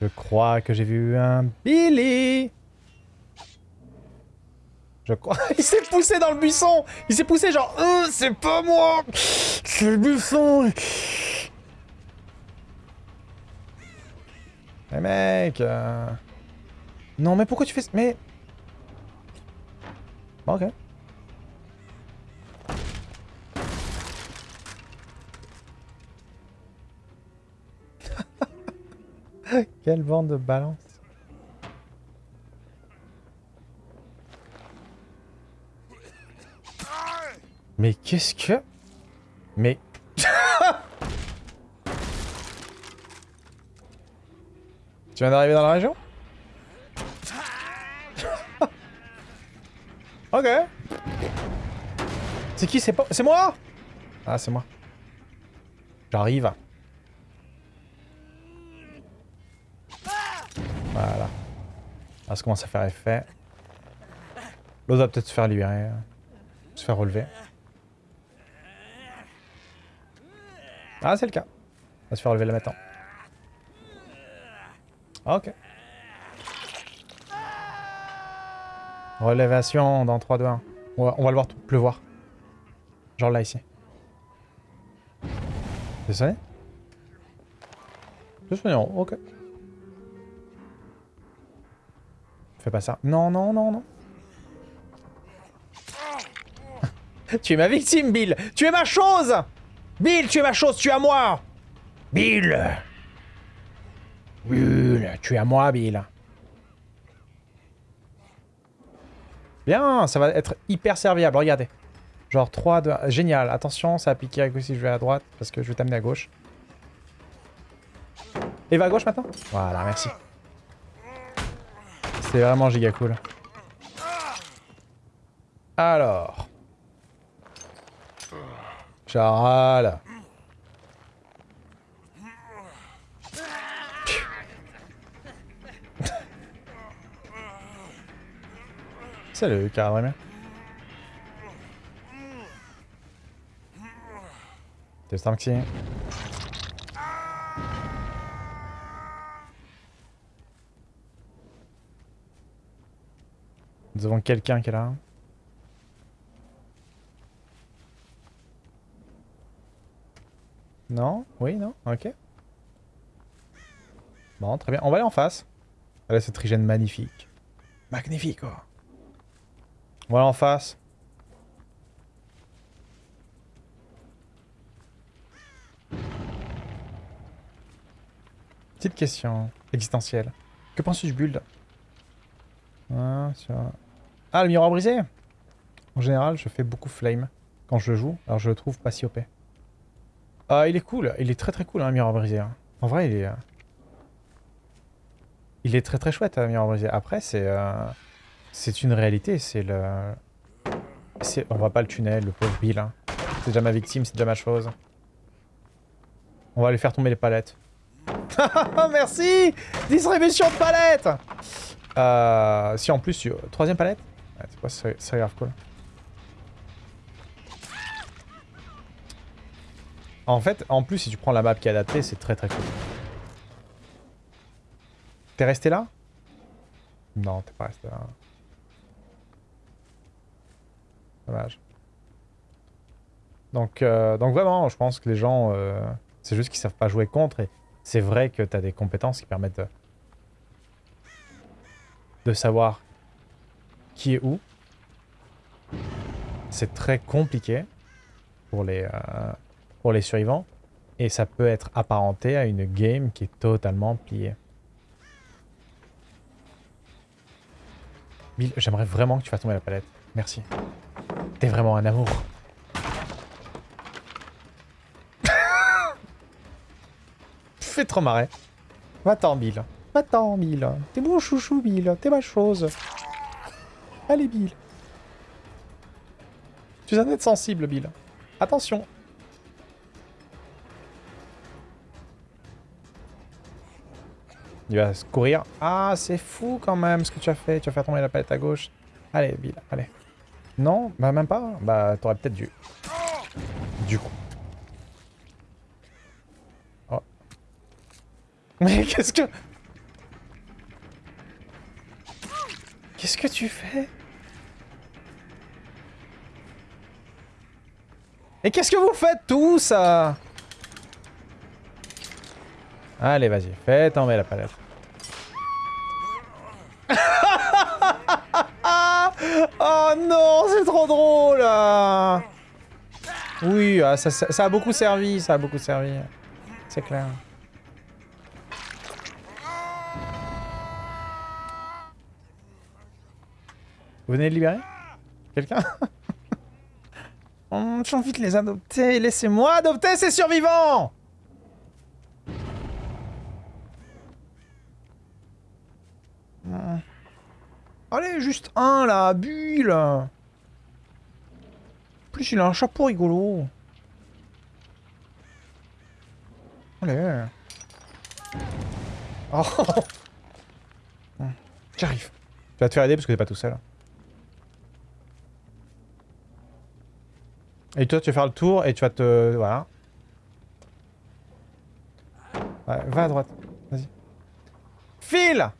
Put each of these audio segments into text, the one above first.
Je crois que j'ai vu un Billy. Je crois... Il s'est poussé dans le buisson. Il s'est poussé genre... Euh, c'est pas moi. C'est le buisson. Mais mec euh, Non mais pourquoi tu fais... Mais... Bon, ok. Quelle bande de balance. Mais qu'est-ce que... Mais... tu viens d'arriver dans la région? Ok. C'est qui? C'est pas... C'est moi? Ah, c'est moi. J'arrive. Voilà. Ah, ça commence à faire effet. L'autre va peut-être se faire libérer. Se faire relever. Ah, c'est le cas. On va se faire relever là maintenant. Ok. Relèvation dans 3, 2, 1. On va, on va le voir pleuvoir. Genre là, ici. C'est sonné C'est sonné, ok. Fais pas ça. Non, non, non, non. tu es ma victime, Bill Tu es ma chose Bill, tu es ma chose, tu es à moi Bill Bill, tu es à moi, Bill. Bien, ça va être hyper serviable, regardez. Genre 3, 2, Génial, attention, ça va piquer à gauche si je vais à droite, parce que je vais t'amener à gauche. Et va à gauche maintenant? Voilà, merci. C'est vraiment giga cool. Alors. Charal. Salut, Caramel. T'es tanky. Nous avons quelqu'un qui est là. Non? Oui, non? Ok. Bon, très bien. On va aller en face. Allez, cette trigène magnifique. Magnifique, quoi. Oh. On va aller en face. Petite question existentielle. Que penses-tu du build? Ah, ah, le miroir brisé? En général, je fais beaucoup flame quand je joue, alors je le trouve pas si OP. Ah, il est cool, il est très très cool, hein, le miroir brisé. Hein. En vrai, il est... Euh, il est très très chouette, le hein, miroir brisé. Après, c'est... Euh, c'est une réalité, c'est le... On voit pas le tunnel, le pauvre Bill. Hein. C'est déjà ma victime, c'est déjà ma chose. On va lui faire tomber les palettes. Merci Distribution de palettes euh, Si en plus, troisième palette? C'est quoi, c'est grave cool. En fait, en plus, si tu prends la map qui est adaptée, c'est très très cool. T'es resté là? Non, t'es pas resté là. Dommage. Donc, euh, donc vraiment, je pense que les gens, euh, c'est juste qu'ils savent pas jouer contre. Et c'est vrai que tu as des compétences qui permettent de savoir qui est où. C'est très compliqué pour les, euh, pour les survivants. Et ça peut être apparenté à une game qui est totalement pliée. Bill, j'aimerais vraiment que tu fasses tomber la palette. Merci. T'es vraiment un amour. fais trop marrer. Va-t'en, Bill. Va-t'en, Bill. T'es mon chouchou, Bill. T'es ma chose. Allez, Bill. Tu es un être sensible, Bill. Attention. Il va se courir. Ah, c'est fou quand même ce que tu as fait. Tu as fait tomber la palette à gauche. Allez, Bill, allez. Non Bah même pas Bah t'aurais peut-être dû. Du coup. Oh. Mais qu'est-ce que... Qu'est-ce que tu fais? Et qu'est-ce que vous faites tous Allez, vas-y, fais tomber la palette. oh non, c'est trop drôle Oui, ah, ça, ça, a beaucoup servi, ça a beaucoup servi. C'est clair. Vous venez de libérer Quelqu'un? J'ai envie de les adopter. Laissez-moi adopter ces survivants Allez, juste un là, Bulle plus, il a un chapeau rigolo. Allez. Oh J'arrive. Tu vas te faire aider parce que t'es pas tout seul. Et toi, tu vas faire le tour et tu vas te... Voilà. Ouais, va à droite. Vas-y. File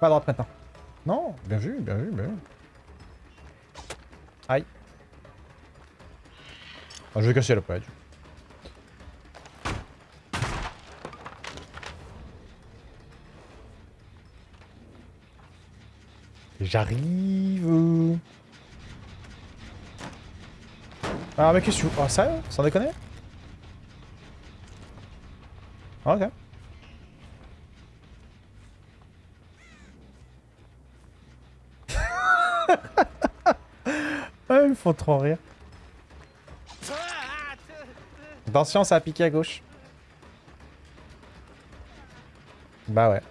Va à droite maintenant. Non, bien vu, bien vu, bien vu. Aïe. Ah, je vais casser la palette. J'arrive. Ah mais qu'est-ce que tu... Ah ça Sans déconner ah, Ok. ah, ils me font trop rire. Attention, ça a piqué à gauche. Bah ouais.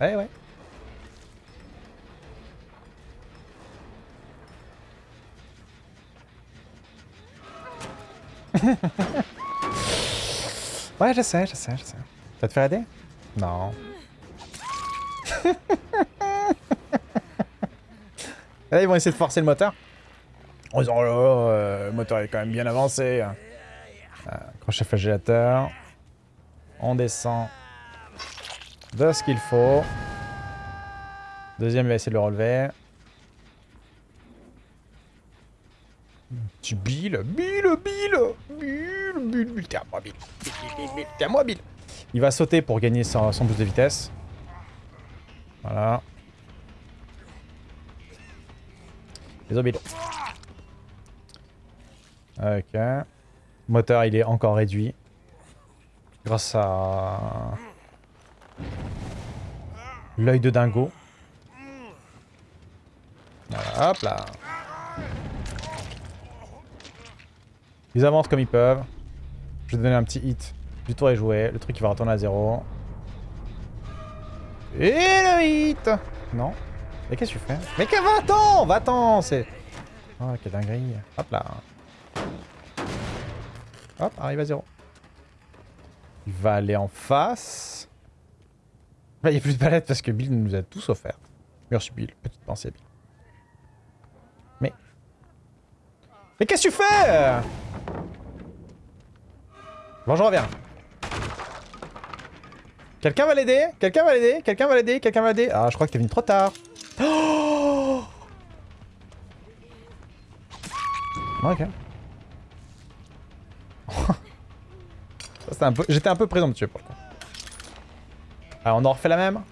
Ouais, ouais. ouais, je sais, je sais, je sais. Vas te faire aider Non. Là, ils vont essayer de forcer le moteur. Oh le moteur est quand même bien avancé. Euh, crochet flagellateur. On descend de ce qu'il faut. Deuxième, il va essayer de le relever. Tu Bill, Bill, Bill, Il va sauter pour gagner son, boost de vitesse. Voilà. Les Bill. Ok. Moteur, il est encore réduit. Grâce à... L'œil de dingo. Hop là. Ils avancent comme ils peuvent. Je vais donner un petit hit. Du tour est joué. Le truc il va retourner à zéro. Et le hit Non. Mais qu'est-ce que tu fais? Mais que va-t'en Va-t'en C'est... Oh, quelle dinguerie. Hop là. Hop, arrive à zéro. Il va aller en face. Il n'y a plus de palettes parce que Bill nous a tous offert. Merci Bill. Petite pensée Bill. Mais... Mais qu'est-ce que tu fais? Bon, je reviens. Quelqu'un va l'aider? Quelqu'un va l'aider? Quelqu'un va l'aider? Quelqu'un va l'aider? Ah, je crois que t'es venu trop tard. Oh ok. un peu... J'étais un peu présomptueux pour le coup. Alors, on en refait la même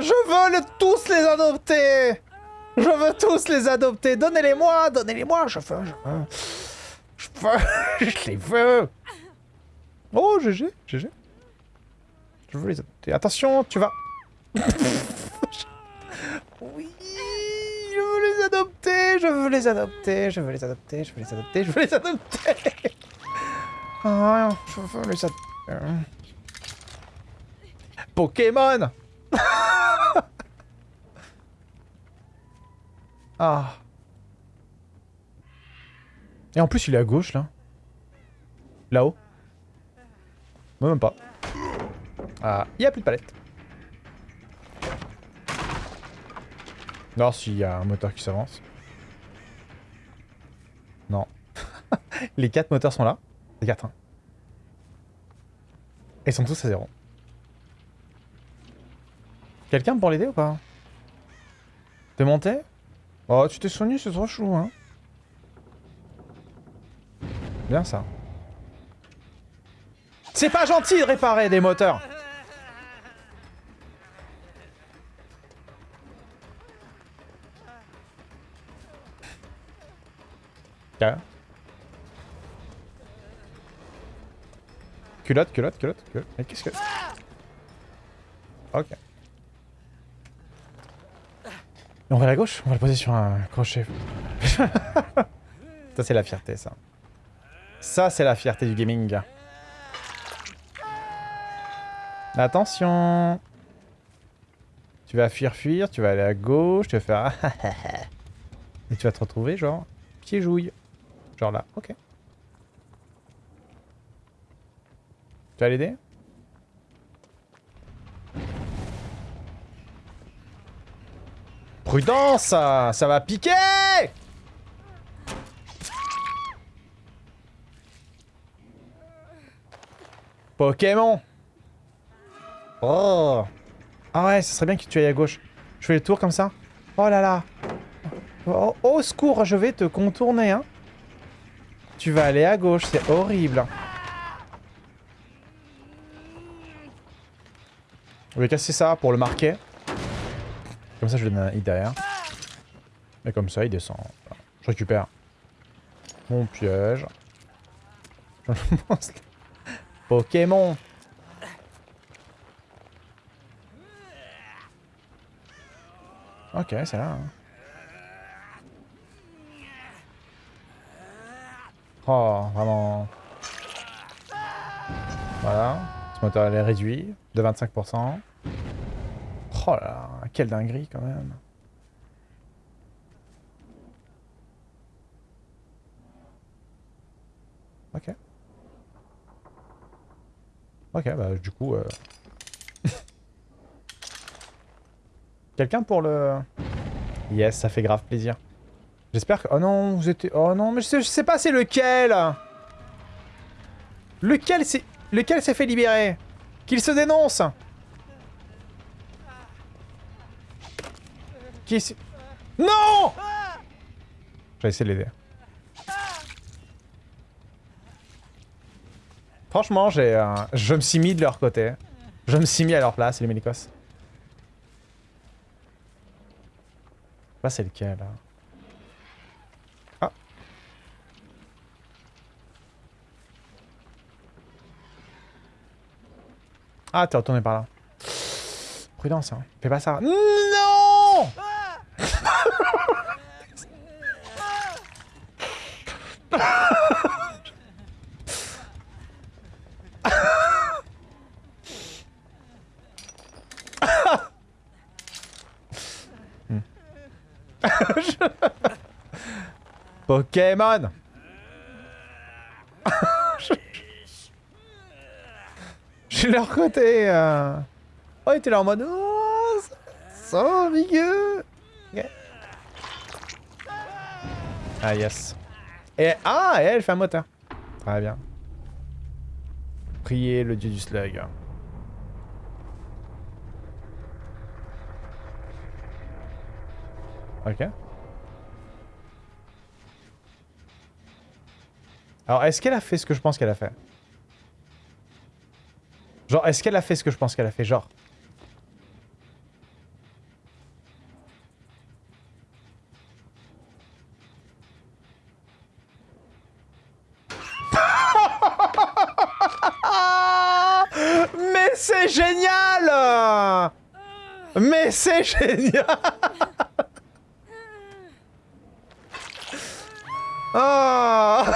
je veux tous les adopter Je veux tous les adopter. Donnez-les-moi Donnez-les-moi Je veux, je veux... Je veux... je les veux. Oh, GG, GG. Je veux les adopter. Attention, tu vas... oui Je veux les adopter Je veux les adopter Je veux les adopter Je veux les adopter Je veux les adopter. Ah, je veux les adopter. Pokémon Ah. Et en plus, il est à gauche, là. Là-haut. Moi, même pas. Ah, il n'y a plus de palette. Non, s'il y a un moteur qui s'avance. Non. les quatre moteurs sont là. Les quatre, hein. Et ils sont tous à zéro. Quelqu'un pour l'aider ou pas? T'es monté Oh, tu t'es soigné, c'est trop chou, hein. Bien ça. C'est pas gentil de réparer des moteurs. Culotte, culotte, culotte, culotte. Mais qu'est-ce que... Ok. Et on va à la gauche On va le poser sur un crochet. ça, c'est la fierté, ça. Ça, c'est la fierté du gaming. Attention Tu vas fuir, fuir, tu vas aller à gauche, tu vas faire... Et tu vas te retrouver, genre, pied jouille. Genre là, ok. Tu vas l'aider? Prudence Ça va piquer Pokémon Oh Ah ouais, ce serait bien que tu ailles à gauche. Je fais le tour comme ça. Oh là là oh, au secours, je vais te contourner, hein. Tu vas aller à gauche, c'est horrible. Je vais casser ça pour le marquer. Comme ça, je donne un hit derrière. Et comme ça, il descend. Je récupère mon piège. Pokémon Ok, c'est là. Hein. Oh, vraiment. Voilà. Ce moteur est réduit de 25%. Oh là là, quelle dinguerie quand même. Ok. Ok, bah du coup... Euh... Quelqu'un pour le... Yes, ça fait grave plaisir. J'espère que... Oh non, vous étiez... Oh non, mais je sais, pas c'est lequel! Lequel c'est... Lequel s'est fait libérer? Qu'il se dénonce Qui est... Non J'ai essayé de l'aider. Franchement, j'ai, euh, je me suis mis de leur côté. Je me suis mis à leur place, les mélicos. Là, c'est lequel, là? Ah Ah, t'es retourné par là. Prudence, hein. Fais pas ça. Non Pokémon Je suis leur côté. Euh... Oh, il était là en mode... Oh, ça vigueux Ah, yes. Et, ah, et elle fait un moteur. Très bien. Priez le dieu du slug. Ok. Alors, est-ce qu'elle a fait ce que je pense qu'elle a fait? Genre, est-ce qu'elle a fait ce que je pense qu'elle a fait? Genre. Mais c'est génial Mais c'est génial Oh.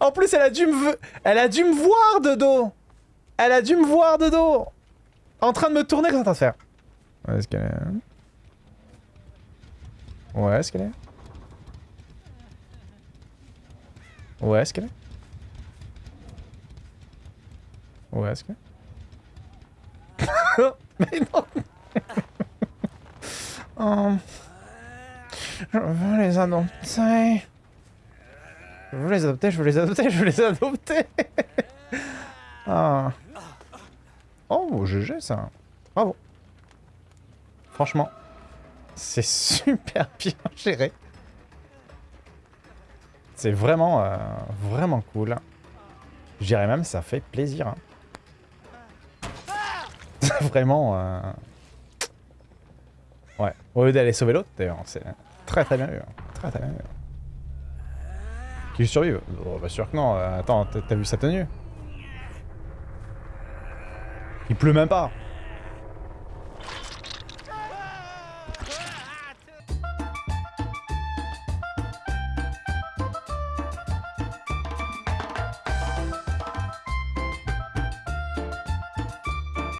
En plus, elle a dû me... Elle a dû me voir de dos. Elle a dû me voir de dos. En train de me tourner, qu'est-ce qu'elle est en train de faire Où est-ce qu'elle est Où est-ce qu'elle est? Où est-ce qu'elle est? Où est-ce que... Mais non. Oh. Je veux les adopter. Je veux les adopter, je veux les adopter, je veux les adopter. ah. Oh, GG ça. Bravo. Franchement, c'est super bien géré. C'est vraiment, euh, vraiment cool. Je dirais même ça fait plaisir. hein. vraiment... euh, Ouais, au lieu d'aller sauver l'autre, d'ailleurs, c'est très très bien vu. Très très bien vu. Qu'il survive Oh, bah sûr que non. Attends, t'as vu sa tenue? Il pleut même pas.